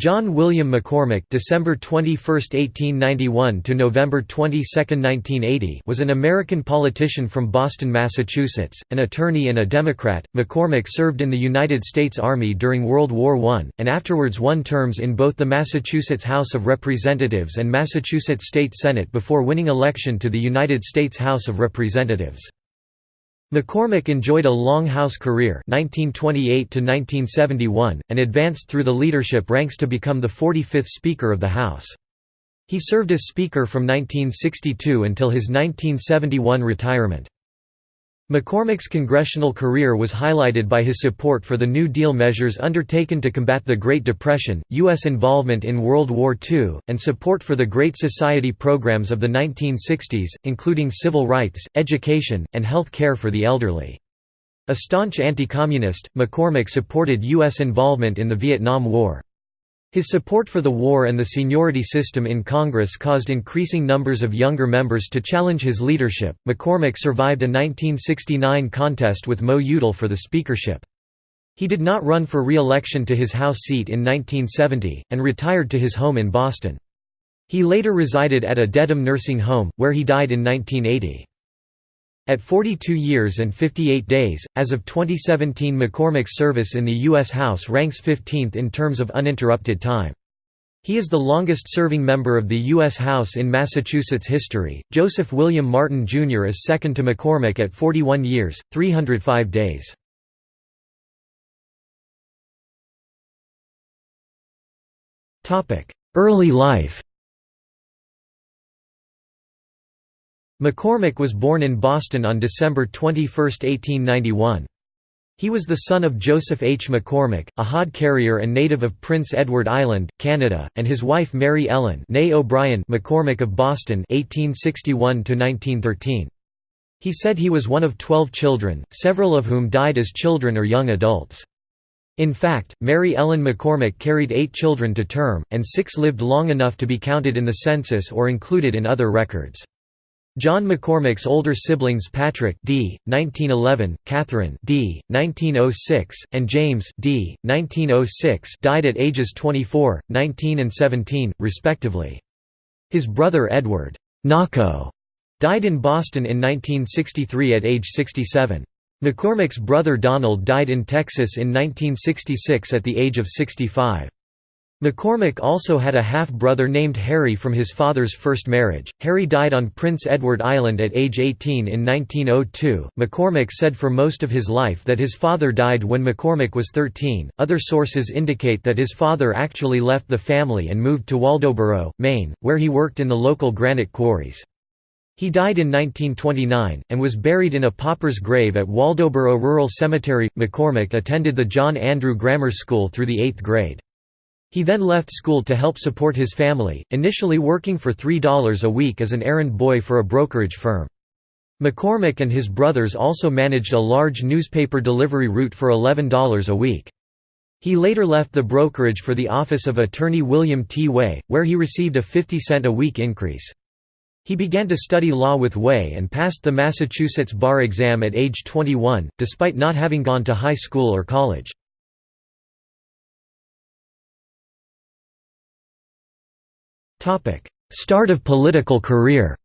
John William McCormack December 21, 1891 to November 22, 1980 was an American politician from Boston, Massachusetts, an attorney and a Democrat. McCormack served in the United States Army during World War I, and afterwards won terms in both the Massachusetts House of Representatives and Massachusetts State Senate before winning election to the United States House of Representatives. McCormack enjoyed a long House career 1928 and advanced through the leadership ranks to become the 45th Speaker of the House. He served as Speaker from 1962 until his 1971 retirement. McCormack's congressional career was highlighted by his support for the New Deal measures undertaken to combat the Great Depression, U.S. involvement in World War II, and support for the Great Society programs of the 1960s, including civil rights, education, and health care for the elderly. A staunch anti-communist, McCormack supported U.S. involvement in the Vietnam War. His support for the war and the seniority system in Congress caused increasing numbers of younger members to challenge his leadership. McCormack survived a 1969 contest with Mo Udall for the speakership. He did not run for re-election to his House seat in 1970, and retired to his home in Boston. He later resided at a Dedham nursing home, where he died in 1980. At 42 years and 58 days, as of 2017 McCormack's service in the U.S. House ranks 15th in terms of uninterrupted time. He is the longest-serving member of the U.S. House in Massachusetts history. Joseph William Martin Jr. is second to McCormack at 41 years, 305 days. Early life McCormack was born in Boston on December 21, 1891. He was the son of Joseph H. McCormack, a hod carrier and native of Prince Edward Island, Canada, and his wife Mary Ellen O'Brien McCormack of Boston 1861 He said he was one of twelve children, several of whom died as children or young adults. In fact, Mary Ellen McCormack carried eight children to term, and six lived long enough to be counted in the census or included in other records. John McCormack's older siblings Patrick d. 1911, Catherine d. 1906, and James d. 1906 died at ages 24, 19 and 17, respectively. His brother Edward Knocko died in Boston in 1963 at age 67. McCormack's brother Donald died in Texas in 1966 at the age of 65. McCormack also had a half-brother named Harry from his father's first marriage. Harry died on Prince Edward Island at age 18 in 1902. McCormack said for most of his life that his father died when McCormack was 13. Other sources indicate that his father actually left the family and moved to Waldoboro, Maine, where he worked in the local granite quarries. He died in 1929, and was buried in a pauper's grave at Waldoboro Rural Cemetery. McCormack attended the John Andrew Grammar School through the eighth grade. He then left school to help support his family, initially working for $3 a week as an errand boy for a brokerage firm. McCormack and his brothers also managed a large newspaper delivery route for $11 a week. He later left the brokerage for the office of attorney William T. Way, where he received a 50 cent a week increase. He began to study law with Way and passed the Massachusetts bar exam at age 21, despite not having gone to high school or college. Start of political career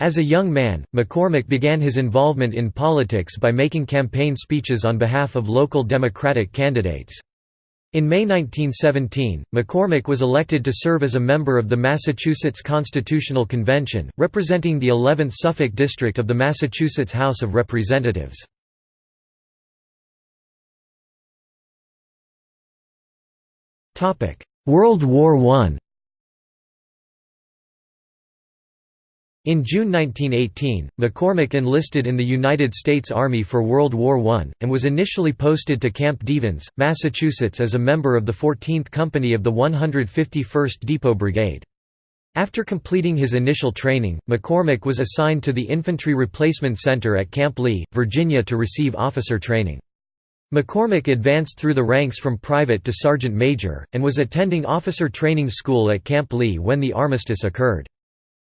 As a young man, McCormack began his involvement in politics by making campaign speeches on behalf of local Democratic candidates. In May 1917, McCormack was elected to serve as a member of the Massachusetts Constitutional Convention, representing the 11th Suffolk District of the Massachusetts House of Representatives. World War I In June 1918, McCormack enlisted in the United States Army for World War I, and was initially posted to Camp Devens, Massachusetts as a member of the 14th Company of the 151st Depot Brigade. After completing his initial training, McCormack was assigned to the Infantry Replacement Center at Camp Lee, Virginia to receive officer training. McCormack advanced through the ranks from private to sergeant major, and was attending officer training school at Camp Lee when the armistice occurred.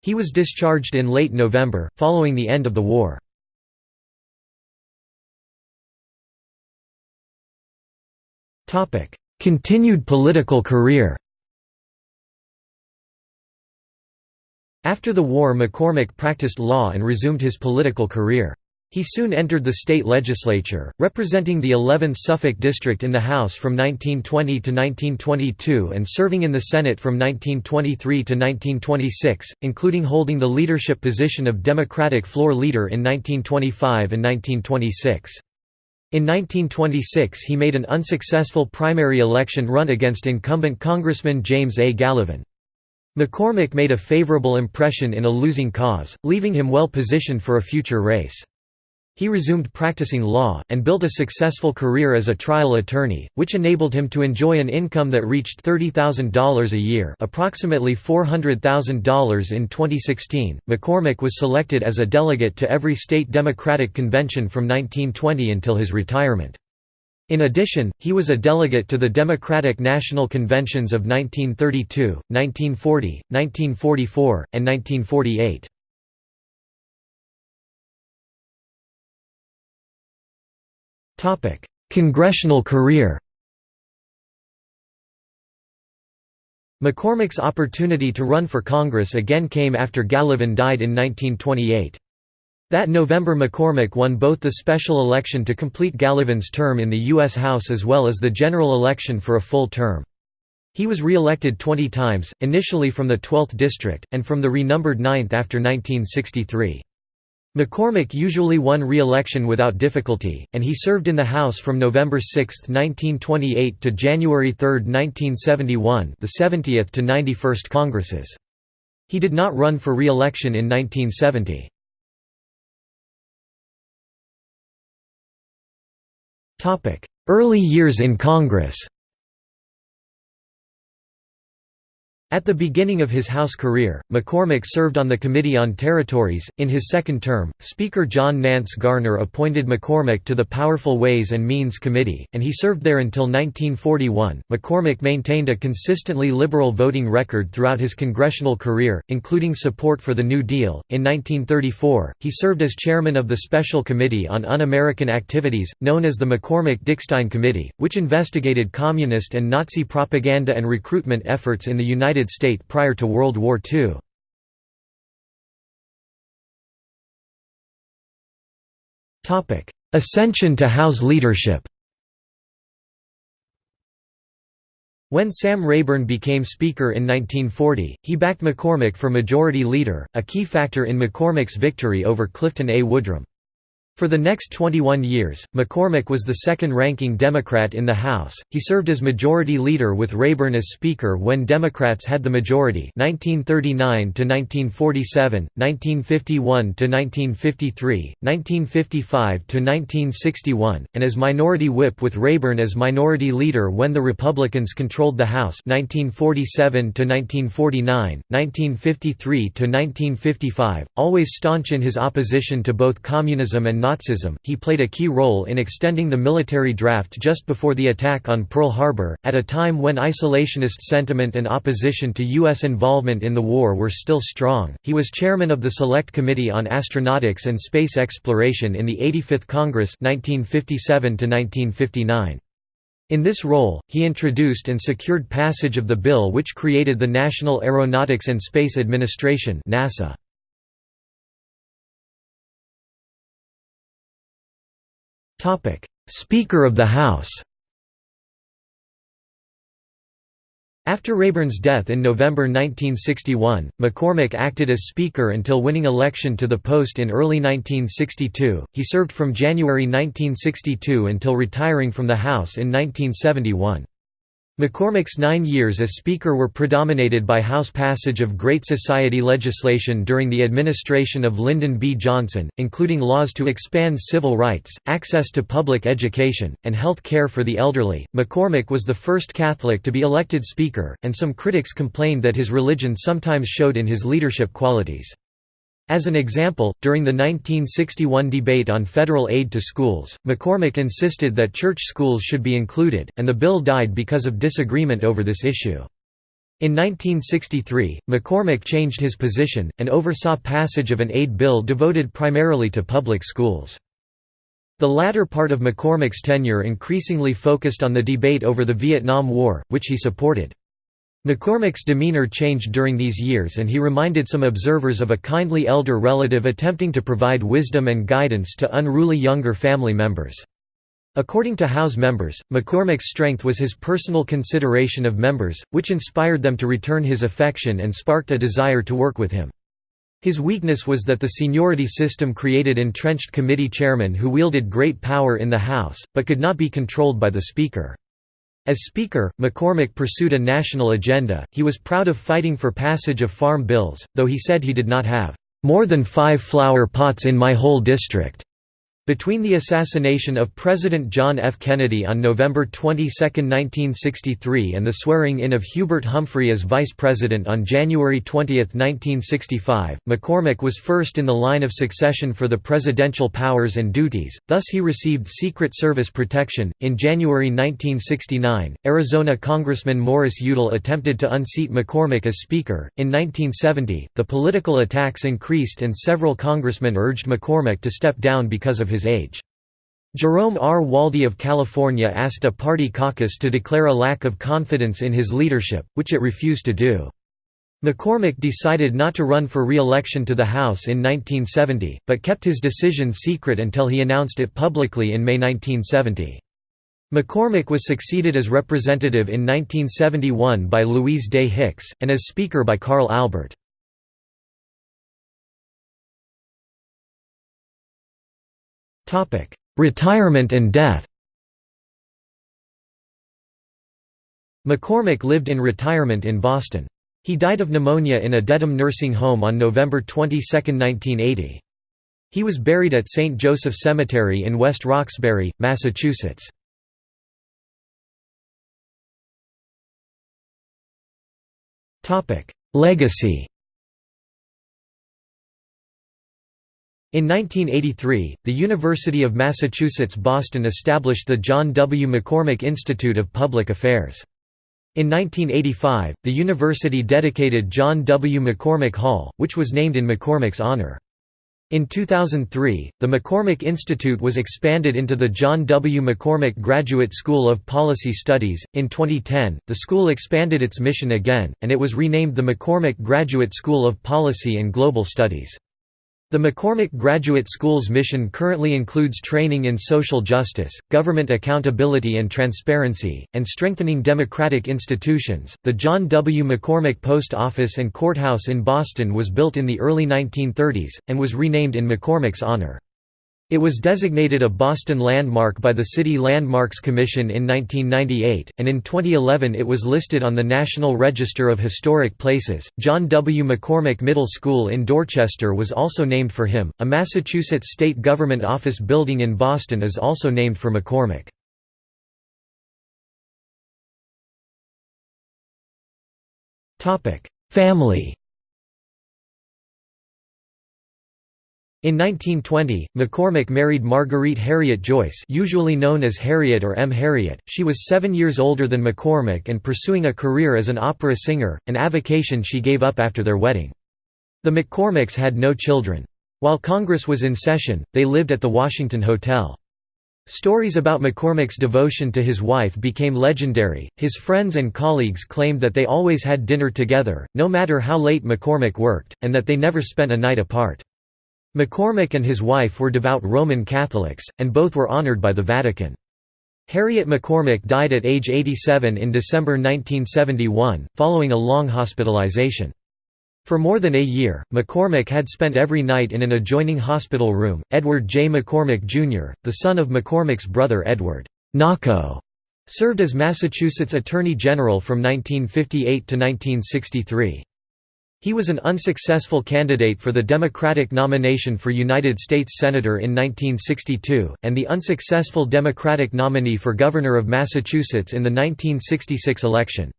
He was discharged in late November, following the end of the war. Continued political career After the war McCormack practiced law and resumed his political career. He soon entered the state legislature, representing the 11th Suffolk district in the House from 1920 to 1922 and serving in the Senate from 1923 to 1926, including holding the leadership position of Democratic floor leader in 1925 and 1926. In 1926 he made an unsuccessful primary election run against incumbent Congressman James A. Gallivan. McCormack made a favorable impression in a losing cause, leaving him well positioned for a future race. He resumed practicing law, and built a successful career as a trial attorney, which enabled him to enjoy an income that reached $30,000 a year approximately $400,000 in 2016. McCormack was selected as a delegate to every state Democratic convention from 1920 until his retirement. In addition, he was a delegate to the Democratic National Conventions of 1932, 1940, 1944, and 1948. Congressional career McCormack's opportunity to run for Congress again came after Gallivan died in 1928. That November McCormack won both the special election to complete Gallivan's term in the U.S. House as well as the general election for a full term. He was re-elected 20 times, initially from the 12th district, and from the renumbered 9th after 1963. McCormack usually won re-election without difficulty, and he served in the House from November 6, 1928 to January 3, 1971 the 70th to 91st Congresses. He did not run for re-election in 1970. Early years in Congress At the beginning of his House career, McCormack served on the Committee on Territories. In his second term, Speaker John Nance Garner appointed McCormack to the Powerful Ways and Means Committee, and he served there until 1941. McCormack maintained a consistently liberal voting record throughout his congressional career, including support for the New Deal. In 1934, he served as chairman of the Special Committee on Un American Activities, known as the McCormack Dickstein Committee, which investigated communist and Nazi propaganda and recruitment efforts in the United United prior to World War II. Ascension to House leadership When Sam Rayburn became Speaker in 1940, he backed McCormack for Majority Leader, a key factor in McCormack's victory over Clifton A. Woodrum. For the next 21 years, McCormack was the second-ranking Democrat in the House. He served as Majority Leader with Rayburn as Speaker when Democrats had the majority 1939 to 1947, 1951 to 1953, 1955 to 1961, and as Minority Whip with Rayburn as Minority Leader when the Republicans controlled the House 1947 to 1949, 1953 to 1955, always staunch in his opposition to both communism and Nazism, he played a key role in extending the military draft just before the attack on Pearl Harbor, at a time when isolationist sentiment and opposition to U.S. involvement in the war were still strong. He was chairman of the Select Committee on Astronautics and Space Exploration in the 85th Congress 1957 -1959. In this role, he introduced and secured passage of the bill which created the National Aeronautics and Space Administration NASA. Speaker of the House After Rayburn's death in November 1961, McCormack acted as Speaker until winning election to the post in early 1962. He served from January 1962 until retiring from the House in 1971. McCormack's nine years as Speaker were predominated by House passage of Great Society legislation during the administration of Lyndon B. Johnson, including laws to expand civil rights, access to public education, and health care for the elderly. McCormack was the first Catholic to be elected Speaker, and some critics complained that his religion sometimes showed in his leadership qualities. As an example, during the 1961 debate on federal aid to schools, McCormack insisted that church schools should be included, and the bill died because of disagreement over this issue. In 1963, McCormack changed his position, and oversaw passage of an aid bill devoted primarily to public schools. The latter part of McCormack's tenure increasingly focused on the debate over the Vietnam War, which he supported. McCormack's demeanor changed during these years and he reminded some observers of a kindly elder relative attempting to provide wisdom and guidance to unruly younger family members. According to House members, McCormack's strength was his personal consideration of members, which inspired them to return his affection and sparked a desire to work with him. His weakness was that the seniority system created entrenched committee chairmen who wielded great power in the House, but could not be controlled by the Speaker. As Speaker, McCormack pursued a national agenda, he was proud of fighting for passage of farm bills, though he said he did not have "...more than five flower pots in my whole district." Between the assassination of President John F. Kennedy on November 22, 1963 and the swearing-in of Hubert Humphrey as vice president on January 20, 1965, McCormack was first in the line of succession for the presidential powers and duties, thus he received Secret Service protection. In January 1969, Arizona Congressman Morris Udall attempted to unseat McCormack as Speaker. In 1970, the political attacks increased and several congressmen urged McCormack to step down because of his his age. Jerome R. Waldie of California asked a party caucus to declare a lack of confidence in his leadership, which it refused to do. McCormack decided not to run for re-election to the House in 1970, but kept his decision secret until he announced it publicly in May 1970. McCormack was succeeded as representative in 1971 by Louise Day Hicks, and as Speaker by Carl Albert. Retirement and death McCormack lived in retirement in Boston. He died of pneumonia in a Dedham nursing home on November 22, 1980. He was buried at St. Joseph Cemetery in West Roxbury, Massachusetts. Legacy In 1983, the University of Massachusetts Boston established the John W. McCormack Institute of Public Affairs. In 1985, the university dedicated John W. McCormack Hall, which was named in McCormack's honor. In 2003, the McCormack Institute was expanded into the John W. McCormack Graduate School of Policy Studies. In 2010, the school expanded its mission again, and it was renamed the McCormack Graduate School of Policy and Global Studies. The McCormack Graduate School's mission currently includes training in social justice, government accountability and transparency, and strengthening democratic institutions. The John W. McCormack Post Office and Courthouse in Boston was built in the early 1930s, and was renamed in McCormack's honor. It was designated a Boston landmark by the City Landmarks Commission in 1998, and in 2011 it was listed on the National Register of Historic Places. John W. McCormack Middle School in Dorchester was also named for him. A Massachusetts state government office building in Boston is also named for McCormack. Family In 1920, McCormack married Marguerite Harriet Joyce usually known as Harriet or M. Harriet. She was seven years older than McCormack and pursuing a career as an opera singer, an avocation she gave up after their wedding. The McCormacks had no children. While Congress was in session, they lived at the Washington Hotel. Stories about McCormack's devotion to his wife became legendary. His friends and colleagues claimed that they always had dinner together, no matter how late McCormack worked, and that they never spent a night apart. McCormack and his wife were devout Roman Catholics, and both were honored by the Vatican. Harriet McCormack died at age 87 in December 1971, following a long hospitalization. For more than a year, McCormack had spent every night in an adjoining hospital room. Edward J. McCormack, Jr., the son of McCormack's brother Edward Knocko, served as Massachusetts Attorney General from 1958 to 1963. He was an unsuccessful candidate for the Democratic nomination for United States Senator in 1962, and the unsuccessful Democratic nominee for Governor of Massachusetts in the 1966 election.